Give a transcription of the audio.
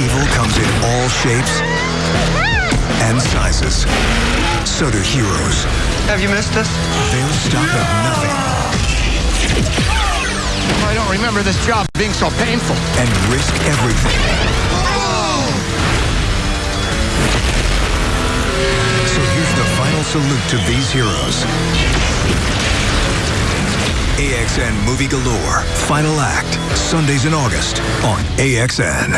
Evil comes in all shapes and sizes. So do heroes. Have you missed us? They'll stop at nothing I don't remember this job being so painful. and risk everything. So here's the final salute to these heroes. AXN Movie Galore, Final Act, Sundays in August on AXN.